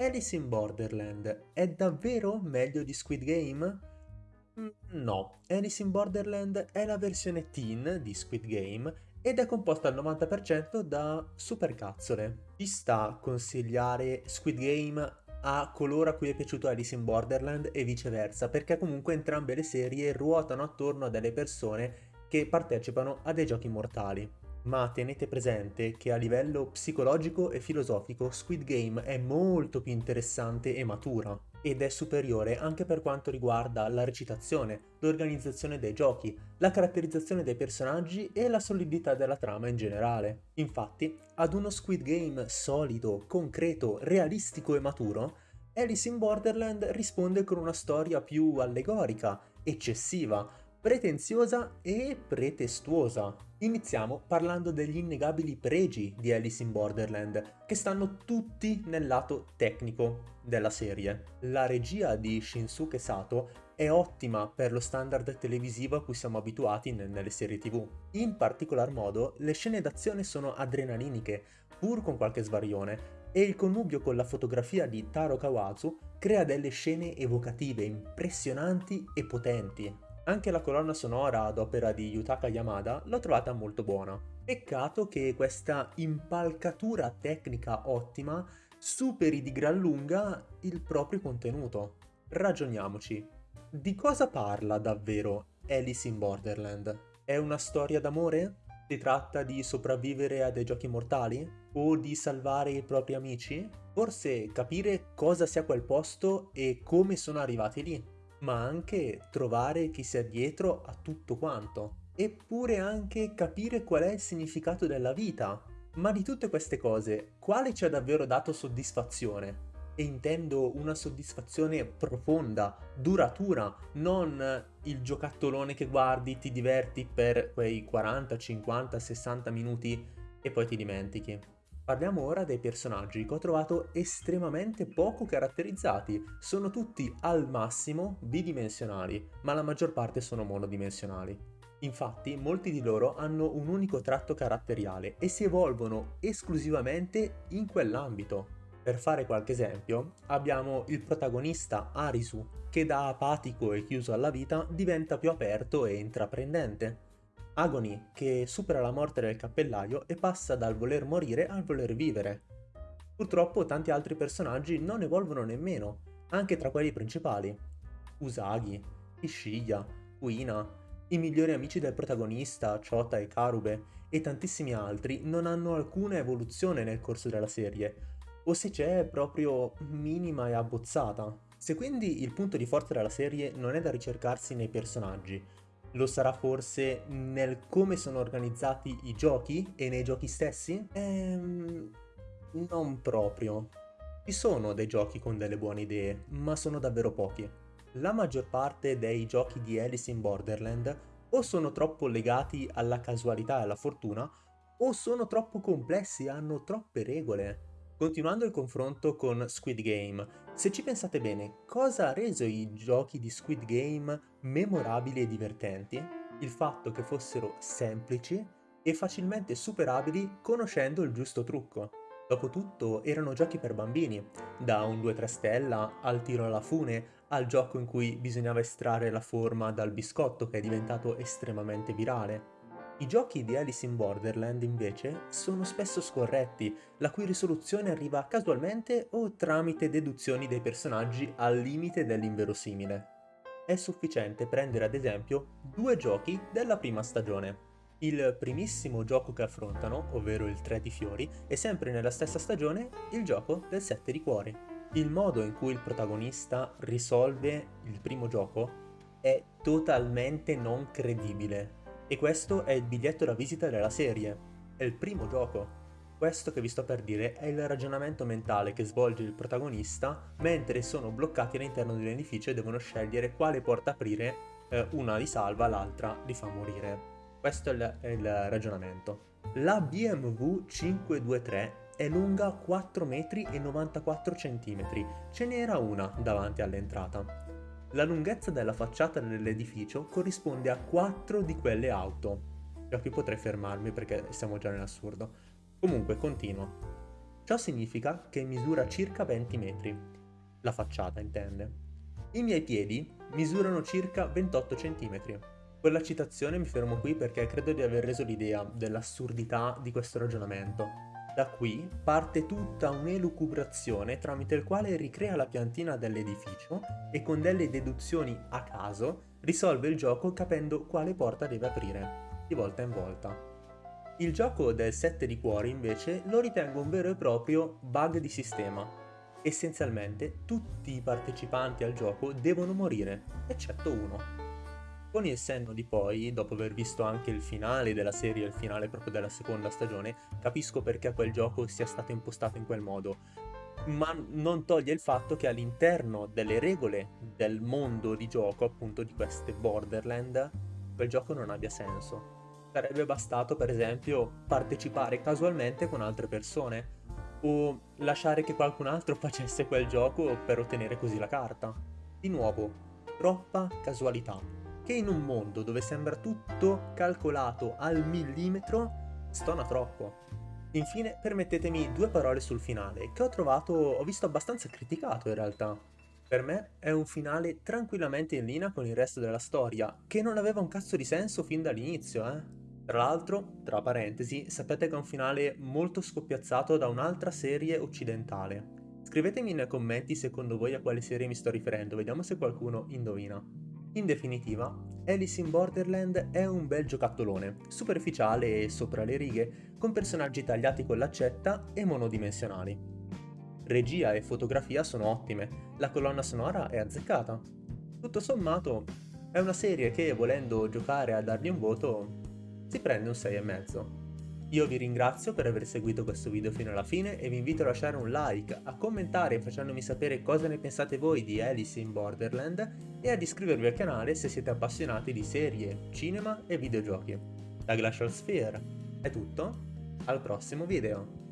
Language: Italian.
Alice in Borderland è davvero meglio di Squid Game? Mm, No, Alice in Borderland è la versione teen di Squid Game ed è composta al 90% da supercazzole. Ci sta consigliare Squid Game a coloro a cui è piaciuto Alice in Borderland e viceversa, perché comunque entrambe le serie ruotano attorno a delle persone che partecipano a dei giochi mortali. Ma tenete presente che a livello psicologico e filosofico Squid Game è molto più interessante e matura ed è superiore anche per quanto riguarda la recitazione, l'organizzazione dei giochi, la caratterizzazione dei personaggi e la solidità della trama in generale. Infatti, ad uno Squid Game solido, concreto, realistico e maturo, Alice in Borderland risponde con una storia più allegorica, eccessiva, pretenziosa e pretestuosa. Iniziamo parlando degli innegabili pregi di Alice in Borderland, che stanno tutti nel lato tecnico della serie. La regia di Shinsuke Sato è ottima per lo standard televisivo a cui siamo abituati nelle serie tv. In particolar modo, le scene d'azione sono adrenaliniche, pur con qualche svarione, e il connubio con la fotografia di Taro Kawazu crea delle scene evocative, impressionanti e potenti. Anche la colonna sonora ad opera di Yutaka Yamada l'ho trovata molto buona. Peccato che questa impalcatura tecnica ottima superi di gran lunga il proprio contenuto. Ragioniamoci. Di cosa parla davvero Alice in Borderland? È una storia d'amore? Si tratta di sopravvivere a dei giochi mortali? O di salvare i propri amici? Forse capire cosa sia quel posto e come sono arrivati lì? Ma anche trovare chi sia dietro a tutto quanto. Eppure anche capire qual è il significato della vita. Ma di tutte queste cose, quale ci ha davvero dato soddisfazione? E intendo una soddisfazione profonda, duratura, non il giocattolone che guardi, ti diverti per quei 40, 50, 60 minuti e poi ti dimentichi. Parliamo ora dei personaggi che ho trovato estremamente poco caratterizzati. Sono tutti al massimo bidimensionali, ma la maggior parte sono monodimensionali. Infatti, molti di loro hanno un unico tratto caratteriale e si evolvono esclusivamente in quell'ambito. Per fare qualche esempio, abbiamo il protagonista Arisu, che da apatico e chiuso alla vita diventa più aperto e intraprendente. Agony, che supera la morte del cappellaio e passa dal voler morire al voler vivere. Purtroppo tanti altri personaggi non evolvono nemmeno, anche tra quelli principali. Usagi, Ishiya, Uina, i migliori amici del protagonista, Chota e Karube, e tantissimi altri non hanno alcuna evoluzione nel corso della serie, o se c'è è proprio minima e abbozzata. Se quindi il punto di forza della serie non è da ricercarsi nei personaggi, lo sarà forse nel come sono organizzati i giochi e nei giochi stessi? Ehm, non proprio. Ci sono dei giochi con delle buone idee, ma sono davvero pochi. La maggior parte dei giochi di Alice in Borderland o sono troppo legati alla casualità e alla fortuna, o sono troppo complessi e hanno troppe regole. Continuando il confronto con Squid Game, se ci pensate bene, cosa ha reso i giochi di Squid Game memorabili e divertenti? Il fatto che fossero semplici e facilmente superabili conoscendo il giusto trucco. Dopotutto erano giochi per bambini, da un 2-3 stella al tiro alla fune, al gioco in cui bisognava estrarre la forma dal biscotto che è diventato estremamente virale. I giochi di Alice in Borderland invece sono spesso scorretti, la cui risoluzione arriva casualmente o tramite deduzioni dei personaggi al limite dell'inverosimile. È sufficiente prendere ad esempio due giochi della prima stagione. Il primissimo gioco che affrontano, ovvero il 3 di fiori, è sempre nella stessa stagione il gioco del 7 di cuori. Il modo in cui il protagonista risolve il primo gioco è totalmente non credibile e questo è il biglietto da visita della serie. È il primo gioco. Questo che vi sto per dire è il ragionamento mentale che svolge il protagonista mentre sono bloccati all'interno di un edificio e devono scegliere quale porta aprire, eh, una li salva, l'altra li fa morire. Questo è il, è il ragionamento. La BMW 523 è lunga 4 metri e 94 cm, ce n'era una davanti all'entrata. La lunghezza della facciata dell'edificio corrisponde a 4 di quelle auto. Già qui potrei fermarmi perché siamo già nell'assurdo. Comunque, continuo. Ciò significa che misura circa 20 metri. La facciata intende. I miei piedi misurano circa 28 cm. Con la citazione mi fermo qui perché credo di aver reso l'idea dell'assurdità di questo ragionamento. Da qui parte tutta un'elucubrazione tramite il quale ricrea la piantina dell'edificio e con delle deduzioni a caso risolve il gioco capendo quale porta deve aprire, di volta in volta. Il gioco del 7 di cuori invece lo ritengo un vero e proprio bug di sistema. Essenzialmente tutti i partecipanti al gioco devono morire, eccetto uno. Con il senno di poi, dopo aver visto anche il finale della serie, il finale proprio della seconda stagione, capisco perché quel gioco sia stato impostato in quel modo. Ma non toglie il fatto che all'interno delle regole del mondo di gioco, appunto di queste Borderland, quel gioco non abbia senso sarebbe bastato per esempio partecipare casualmente con altre persone o lasciare che qualcun altro facesse quel gioco per ottenere così la carta. Di nuovo, troppa casualità, che in un mondo dove sembra tutto calcolato al millimetro stona troppo. Infine, permettetemi due parole sul finale, che ho trovato, ho visto abbastanza criticato in realtà. Per me è un finale tranquillamente in linea con il resto della storia, che non aveva un cazzo di senso fin dall'inizio, eh. Tra l'altro, tra parentesi, sapete che è un finale molto scoppiazzato da un'altra serie occidentale. Scrivetemi nei commenti secondo voi a quale serie mi sto riferendo, vediamo se qualcuno indovina. In definitiva, Alice in Borderland è un bel giocattolone, superficiale e sopra le righe, con personaggi tagliati con l'accetta e monodimensionali. Regia e fotografia sono ottime, la colonna sonora è azzeccata. Tutto sommato, è una serie che, volendo giocare a dargli un voto, si prende un 6,5. Io vi ringrazio per aver seguito questo video fino alla fine e vi invito a lasciare un like, a commentare facendomi sapere cosa ne pensate voi di Alice in Borderland e ad iscrivervi al canale se siete appassionati di serie, cinema e videogiochi. Da Glacial Sphere è tutto, al prossimo video!